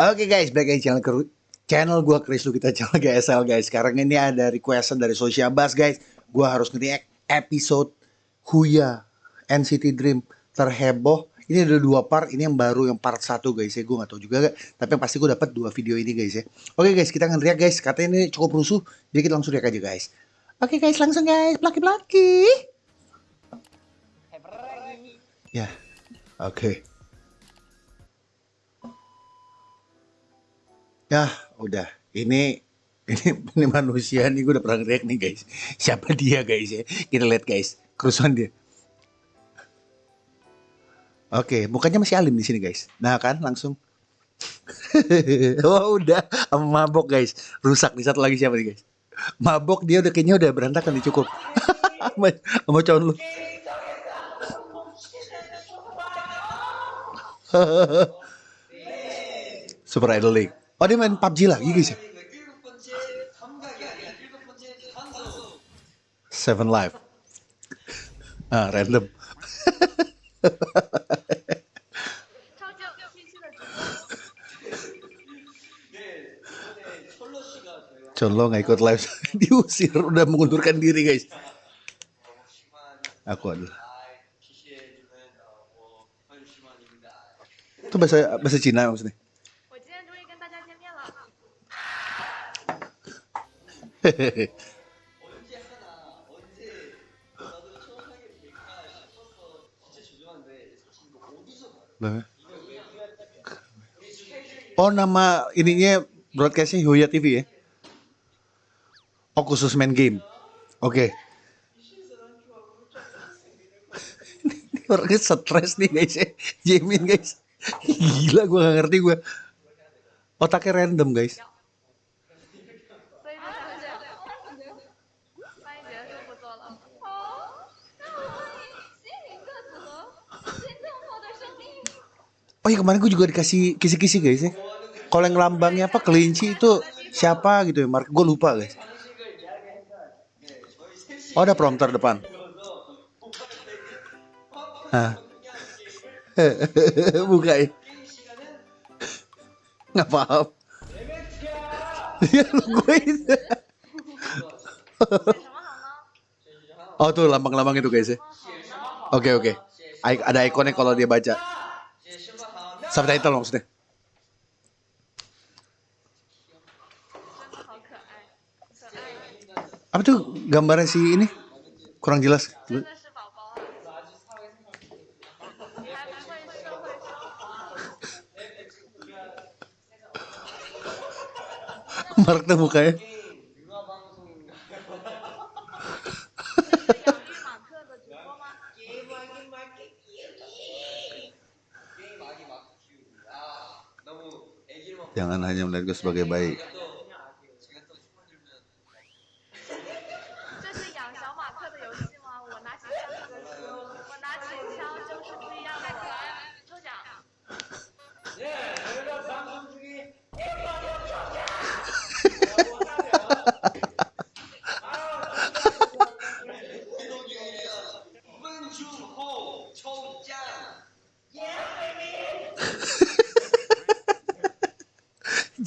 Oke guys, balik lagi channel ke channel gua Chris lu kita channel GSL guys. Sekarang ini ada requestan dari Social Bus guys. Gua harus nge episode Huya NCT Dream terheboh. Ini ada dua part, ini yang baru yang part satu guys ya. Gue gak tahu juga tapi yang pasti gue dapat dua video ini guys ya. Oke guys, kita ngeriak guys. Katanya ini cukup rusuh, jadi kita langsung riak aja guys. Oke guys, langsung guys, plaki-plaki. Ya, oke. Ya, udah. Ini ini ini manusia nih gue udah pernah ngeriak nih guys. Siapa dia guys ya? Kita lihat guys, kerusuhan dia. Oke, mukanya masih alim di sini guys. Nah kan, langsung. oh udah, mabok guys. Rusak di satu lagi siapa nih guys? Mabok dia udah kayaknya udah berantakan nih cukup. Sama cowok lu. Super Idol League. Oh dia main PUBG lagi guys ya? Seven Live. Ah, random. Conlo nggak ikut live diusir udah mengundurkan diri guys. Aku adalah. Itu bahasa bahasa Cina maksudnya. Oh nama ininya broadcastnya Hoya TV ya? Oh khusus main game. Oke. Okay. Orangnya stres nih guys ya. Jamin guys. Gila gue gak ngerti gue. Otaknya random guys. Oh iya kemarin gue juga dikasih kisi-kisi guys ya. Kalau yang lambangnya apa kelinci itu siapa gitu ya Mark gue lupa guys. Oh ada prompter depan. Hah. Buka ya. Nggak paham. Ya lu gue oh tuh lambang-lambang itu guys ya. Oke okay, oke. Okay. Ada ikonnya kalau dia baca. Subtitle maksudnya. Apa tuh gambarnya si ini? Kurang jelas. Mark tuh mukanya. Jangan hanya melihat gue sebagai baik.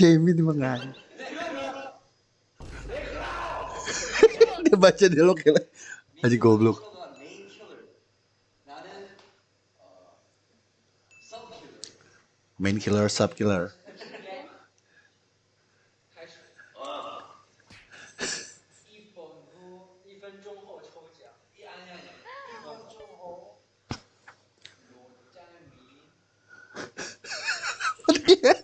Jamie di mengalir. dia baca dialog kayak aja goblok. Main killer, sub killer.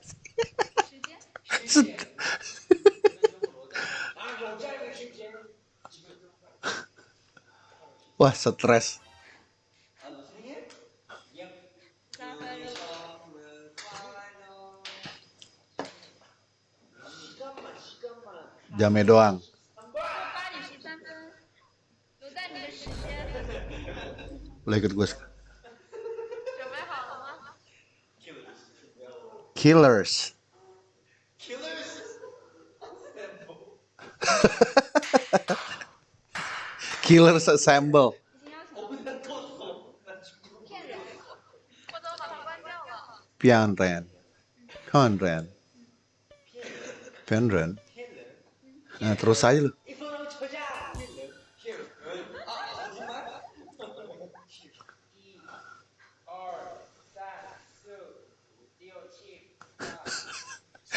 Wah, stres. Jamnya doang. Boleh ikut gue Killers. Killers Killers Assemble. Pianren. Conren. Penren. Nah, terus aja lu.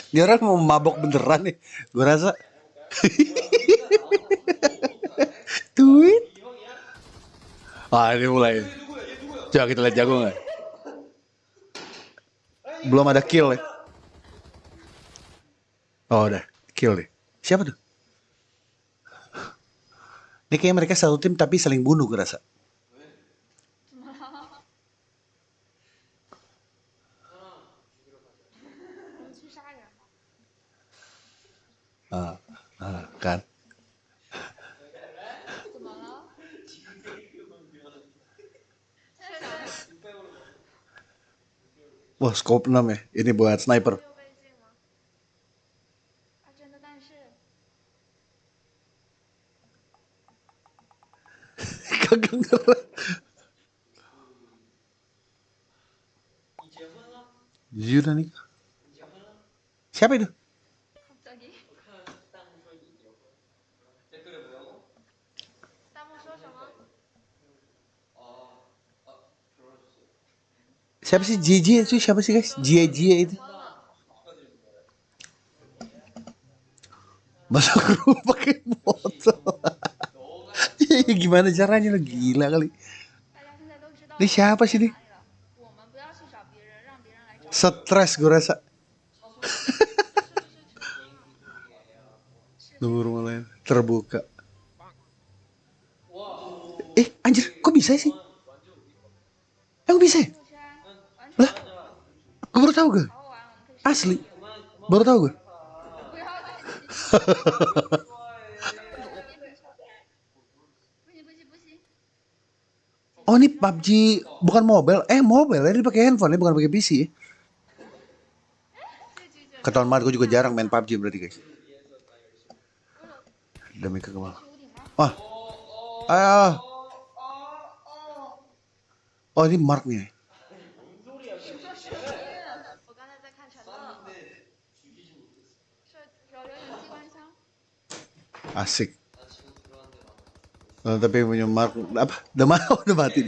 Ini orang mau mabok beneran nih, gue rasa. duit. Ah ini mulai. Coba kita lihat jago nggak? Belum ada kill ya. Oh udah kill deh. Siapa tuh? Ini kayaknya mereka satu tim tapi saling bunuh kerasa. Ah, ah, kan. Wah, scope 6 ya. Ini buat sniper. Kagak Siapa itu? Siapa sih JJ itu? Siapa sih guys? JJ itu. masa rumah pakai botol. Iya, iya gimana caranya lo gila kali. Ini siapa sih nih? Stres gue rasa. Nomor rumah lain terbuka. Eh anjir kok bisa sih? Eh kok bisa ya? Gue baru tahu gue. Asli. Baru tahu gue. oh ini PUBG bukan mobile. Eh mobile ya pake handphone ini bukan pakai PC ya. Ketahuan banget gue juga jarang main PUBG berarti guys. Demi kekemalan. Wah. Oh. Ayo. Oh ini marknya. Asik. Oh, tapi punya Mark apa? Udah mati, oh, udah mati.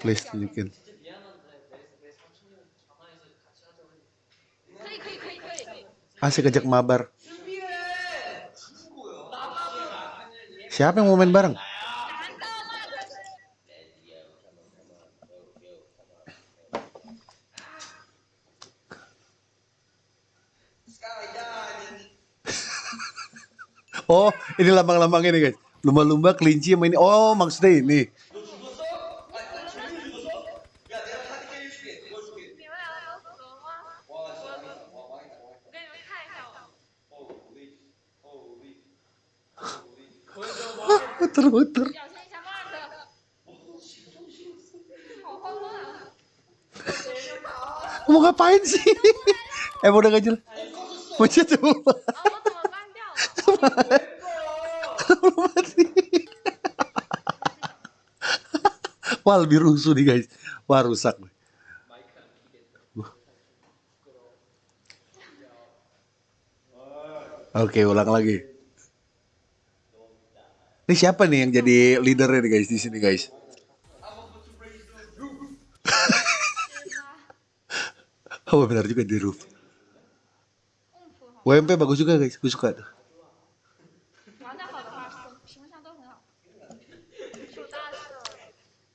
Please tunjukin. Asik ajak mabar. Siapa yang mau main bareng? Oh, ini lambang-lambang ini guys. Lumba-lumba, kelinci sama ini. Oh, maksudnya ini. muter-muter. Mau ngapain sih? Eh udah gak jelas. Mau. Wah lebih rusuh nih guys. Wah rusak. Oke, ulang lagi. Ini siapa nih yang jadi leadernya nih guys di sini guys? oh benar juga di roof. WMP bagus juga guys, gue suka tuh.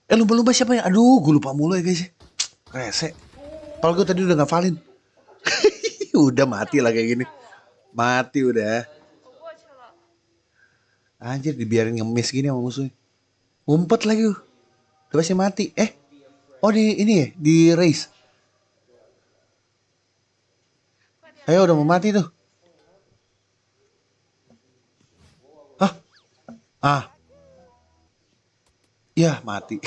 Eh lumba-lumba siapa ya Aduh, gue lupa mulu ya guys. Rese. Kalau gue tadi udah ngafalin. udah mati lah kayak gini. Mati udah. Anjir dibiarin ngemis gini sama musuhnya. umpet lagi. Udah pasti mati. Eh. Oh di ini ya, di race. Ayo udah mau mati tuh. Ah. Ah, ya mati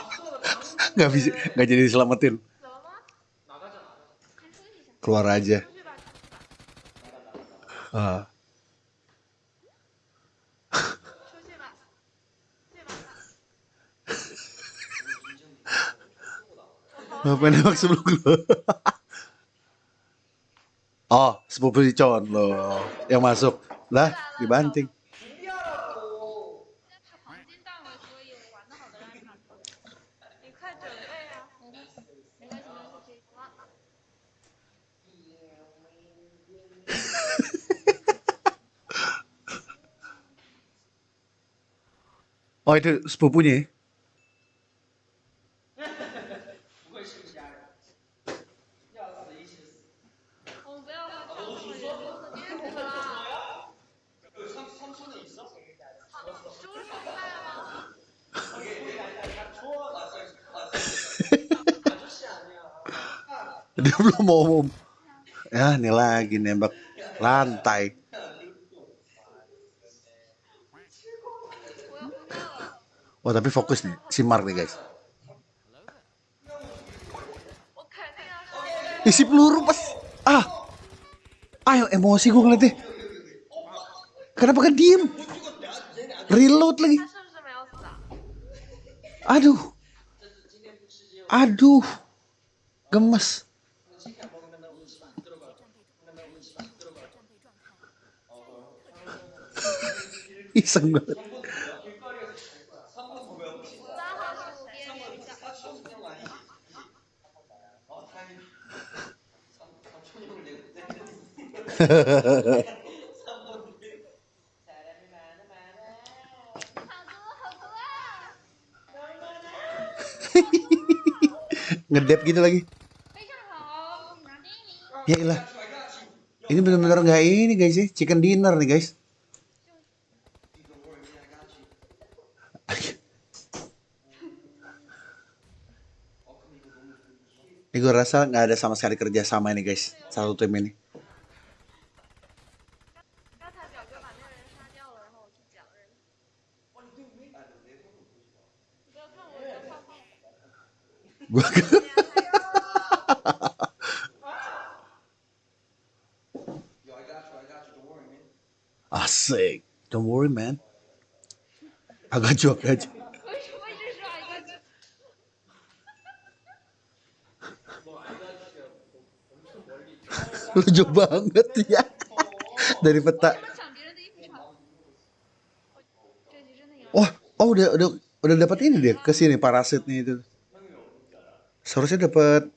nggak bisa nggak jadi diselamatin keluar aja uh. Ngapain nembak sebelum lo? oh, sepupu si Con lo yang masuk. Lah, dibanting. Oh itu sepupunya? Ya? Dia belum mau, mau. Ya, ini lagi nembak lantai. Wah tapi fokus nih si Mark nih guys. Isi peluru pas. Ah. ah Ayo emosi gue ngeliatnya. Kenapa kan diem? Reload lagi. Aduh. Aduh. Gemes. Iseng banget. ngedep gitu lagi. Ya ilah. Ini benar-benar nggak ini guys ya. Chicken dinner nih guys. Ini gue rasa nggak ada sama sekali kerja sama ini guys. Satu tim ini. Gua Asik. Don't worry, man. Agak got aja. Lucu banget ya. Dari peta. Oh, oh udah udah udah dapat ini dia ke sini parasitnya itu. Seharusnya dapat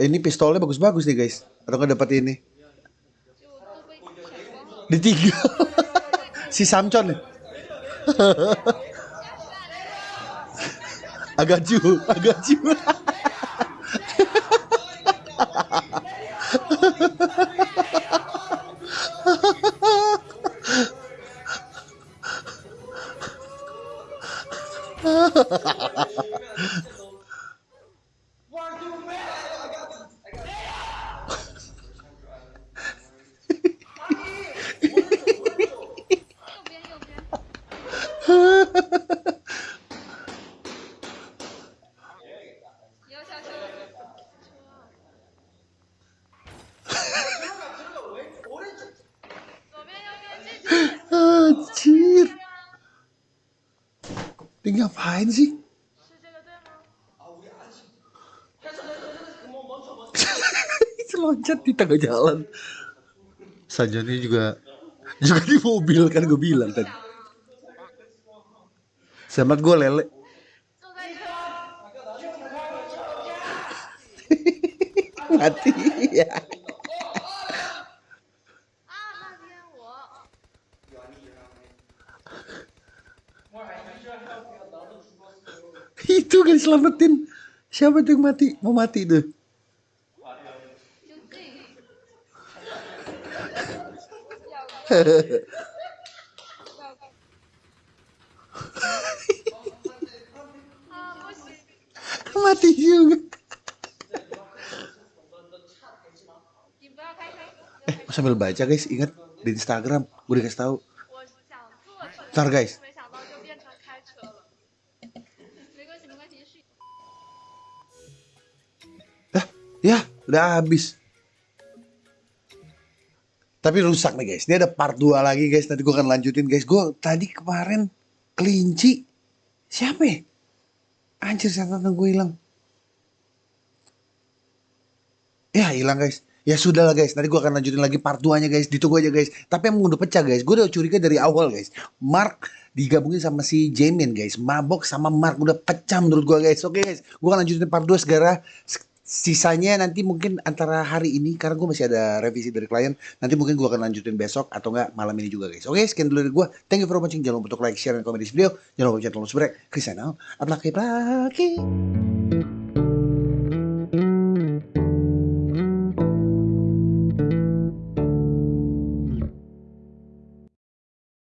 ini pistolnya bagus-bagus nih guys. Atau nggak dapat ini? Di tiga. si Samcon. Ya? agak ju, agak ju. Ha Ini ngapain sih? loncat di tengah jalan. Sajani juga juga di mobil kan gue bilang tadi. Selamat gue lele. Mati ya. itu kan selamatin. Siapa tuh yang mati? Mau mati tuh. Mati juga. Eh sambil baca guys ingat di Instagram gue dikasih tahu. Ntar guys udah habis. Tapi rusak nih guys. Ini ada part 2 lagi guys. Nanti gue akan lanjutin guys. Gue tadi kemarin kelinci. Siapa ya? Anjir setan gue hilang. Ya hilang guys. Ya sudah lah guys, nanti gue akan lanjutin lagi part 2 nya guys, ditunggu aja guys. Tapi emang udah pecah guys, gue udah curiga dari awal guys. Mark digabungin sama si Jamin guys, Mabok sama Mark udah pecah menurut gue guys. Oke guys, gue akan lanjutin part 2 segera. Sisanya nanti mungkin antara hari ini, karena gue masih ada revisi dari klien. Nanti mungkin gue akan lanjutin besok atau enggak malam ini juga guys. Oke, sekian dulu dari gue. Thank you for watching. Jangan lupa untuk like, share, dan komen di video. Jangan lupa channel subscribe. Chris Channel. Atlaki laki.